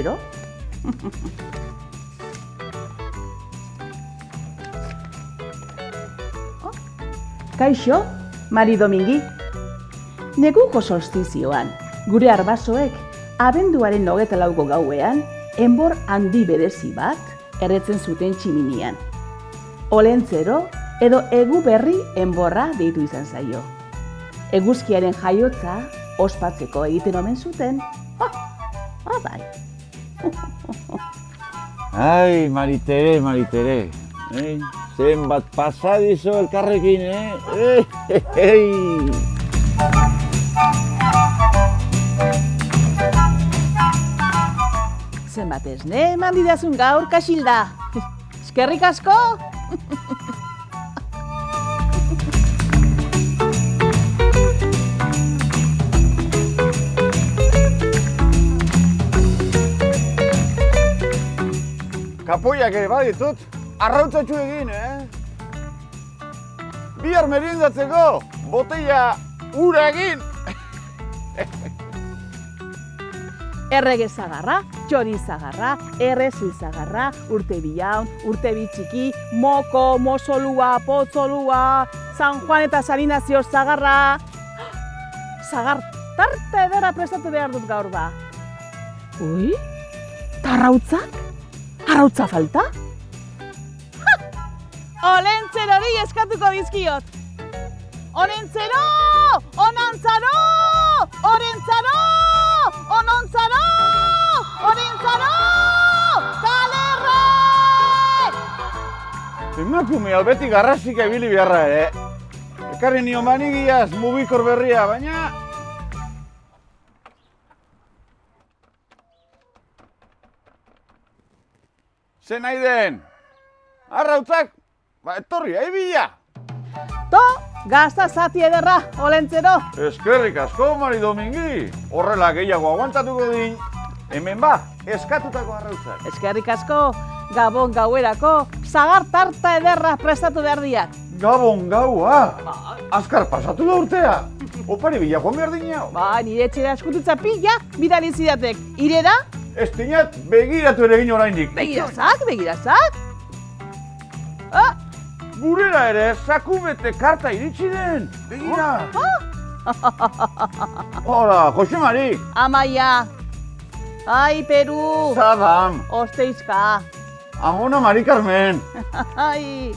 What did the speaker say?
Olentzero? Oh, Kaixo, Mari Domingi. Neguko solstizioan, gure arbasoek, abenduaren hogeta lauko gauean, enbor handi berezi bat erretzen zuten tximinian. Olentzero edo egu berri enborra deitu izan zaio. Eguzkiaren jaiotza ospatzeko egiten omen zuten, ah, ah bai. Ai, Maritere, Maritere. Eh? Zenbat pasadizo elkarrekin, eh? Eh, eh, Zenbat ez, ne? Eman didazun gaur kasilda. Eskerrik asko? Kapoiak ere baditut, arrautzatxu egin, eh? Bihar meriendatzeko, botella ura egin. Errege zagarra, txori zagarra, errezu zagarra, urte bilaun, urte bitxiki, moko, mosolua, potzolua, San Juan eta Salinazio zagarra. Zagar tarte edera prestatu behar dut gaur ba. Ui, tarrautzak? Arrautza falta? Ha! Olentzero hori eskatuko dizkiot. Olentzero! Onantzaro! Orentzaro! Onontzaro! Orentzaro! Talerre! Emakume hau beti garrasika ibili beharra ere. Ekarri nio manigiaz mugikor berria, baina... Ze nahi den? Arrautzak, ba, etorri, aibila! To, gazta zati ederra, olentzero. Eskerrik asko, Mari Domingi. Horrela gehiago aguantatuko din. Hemen ba, eskatutako arrautzak. Eskerrik asko, gabon gauerako, zagar tarta ederra prestatu behar diat. Gabon gaua! Azkar pasatu da urtea! Opari bila joan behar dinau. Ba, nire etxera eskututza pila, bidali zidatek. Irera, Ez dinat begiratu ere egin oraindik. begirazak, begirazak. Ah, Gurera ere, saku bete karta iritsi den. Begira! Hola, Jose Mari! amaia. Ai, Peru. Zadam! Osteizka. Amona Mari Carmen! Ai,